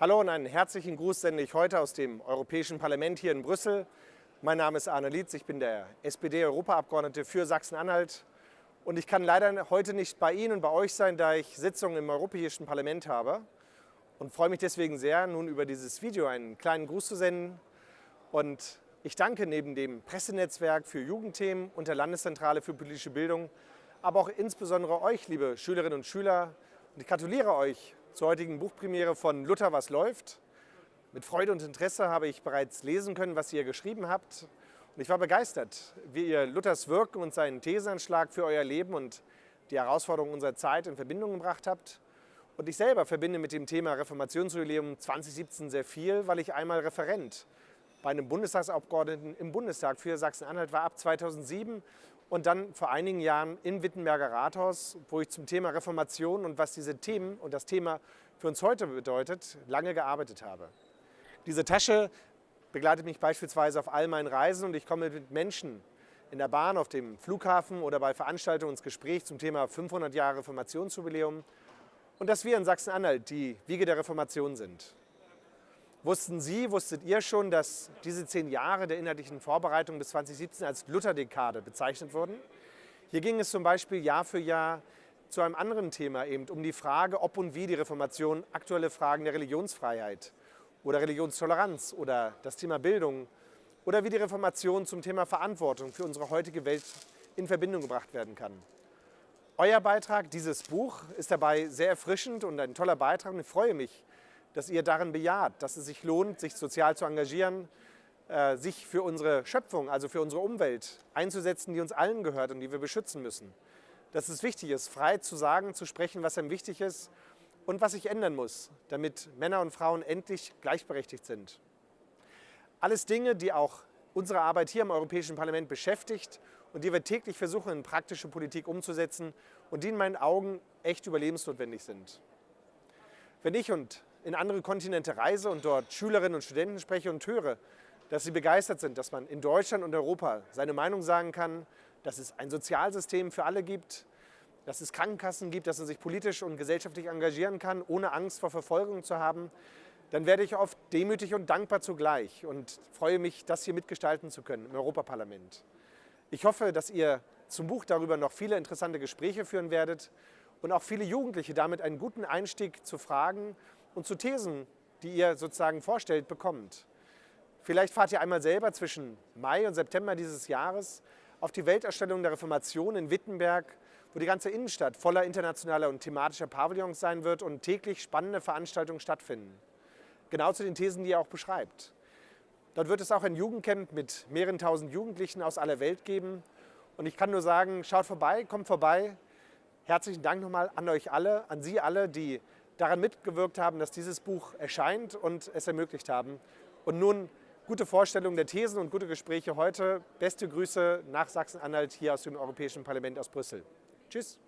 Hallo und einen herzlichen Gruß sende ich heute aus dem Europäischen Parlament hier in Brüssel. Mein Name ist Arne Lietz, ich bin der SPD-Europaabgeordnete für Sachsen-Anhalt und ich kann leider heute nicht bei Ihnen und bei euch sein, da ich Sitzungen im Europäischen Parlament habe und freue mich deswegen sehr, nun über dieses Video einen kleinen Gruß zu senden. Und ich danke neben dem Pressenetzwerk für Jugendthemen und der Landeszentrale für politische Bildung, aber auch insbesondere euch, liebe Schülerinnen und Schüler. Und ich gratuliere euch zur heutigen Buchpremiere von Luther, was läuft. Mit Freude und Interesse habe ich bereits lesen können, was ihr geschrieben habt. Und ich war begeistert, wie ihr Luthers Wirken und seinen Thesenanschlag für euer Leben und die Herausforderungen unserer Zeit in Verbindung gebracht habt. Und ich selber verbinde mit dem Thema Reformationsjubiläum 2017 sehr viel, weil ich einmal Referent bei einem Bundestagsabgeordneten im Bundestag für Sachsen-Anhalt war ab 2007 und dann vor einigen Jahren im Wittenberger Rathaus, wo ich zum Thema Reformation und was diese Themen und das Thema für uns heute bedeutet, lange gearbeitet habe. Diese Tasche begleitet mich beispielsweise auf all meinen Reisen und ich komme mit Menschen in der Bahn, auf dem Flughafen oder bei Veranstaltungen ins Gespräch zum Thema 500 Jahre Reformationsjubiläum und dass wir in Sachsen-Anhalt die Wiege der Reformation sind. Wussten Sie, wusstet ihr schon, dass diese zehn Jahre der inhaltlichen Vorbereitung bis 2017 als Lutherdekade bezeichnet wurden? Hier ging es zum Beispiel Jahr für Jahr zu einem anderen Thema, eben um die Frage, ob und wie die Reformation aktuelle Fragen der Religionsfreiheit oder Religionstoleranz oder das Thema Bildung oder wie die Reformation zum Thema Verantwortung für unsere heutige Welt in Verbindung gebracht werden kann. Euer Beitrag, dieses Buch, ist dabei sehr erfrischend und ein toller Beitrag und ich freue mich, dass ihr darin bejaht, dass es sich lohnt, sich sozial zu engagieren, äh, sich für unsere Schöpfung, also für unsere Umwelt einzusetzen, die uns allen gehört und die wir beschützen müssen. Dass es wichtig ist, frei zu sagen, zu sprechen, was einem wichtig ist und was sich ändern muss, damit Männer und Frauen endlich gleichberechtigt sind. Alles Dinge, die auch unsere Arbeit hier im Europäischen Parlament beschäftigt und die wir täglich versuchen, in praktische Politik umzusetzen und die in meinen Augen echt überlebensnotwendig sind. Wenn ich und in andere Kontinente reise und dort Schülerinnen und Studenten spreche und höre, dass sie begeistert sind, dass man in Deutschland und Europa seine Meinung sagen kann, dass es ein Sozialsystem für alle gibt, dass es Krankenkassen gibt, dass man sich politisch und gesellschaftlich engagieren kann, ohne Angst vor Verfolgung zu haben, dann werde ich oft demütig und dankbar zugleich und freue mich, das hier mitgestalten zu können im Europaparlament. Ich hoffe, dass ihr zum Buch darüber noch viele interessante Gespräche führen werdet und auch viele Jugendliche damit einen guten Einstieg zu Fragen und zu Thesen, die ihr sozusagen vorstellt, bekommt. Vielleicht fahrt ihr einmal selber zwischen Mai und September dieses Jahres auf die Weltausstellung der Reformation in Wittenberg, wo die ganze Innenstadt voller internationaler und thematischer Pavillons sein wird und täglich spannende Veranstaltungen stattfinden. Genau zu den Thesen, die ihr auch beschreibt. Dort wird es auch ein Jugendcamp mit mehreren tausend Jugendlichen aus aller Welt geben. Und ich kann nur sagen, schaut vorbei, kommt vorbei. Herzlichen Dank nochmal an euch alle, an Sie alle, die daran mitgewirkt haben, dass dieses Buch erscheint und es ermöglicht haben. Und nun gute Vorstellung der Thesen und gute Gespräche heute. Beste Grüße nach Sachsen-Anhalt hier aus dem Europäischen Parlament aus Brüssel. Tschüss.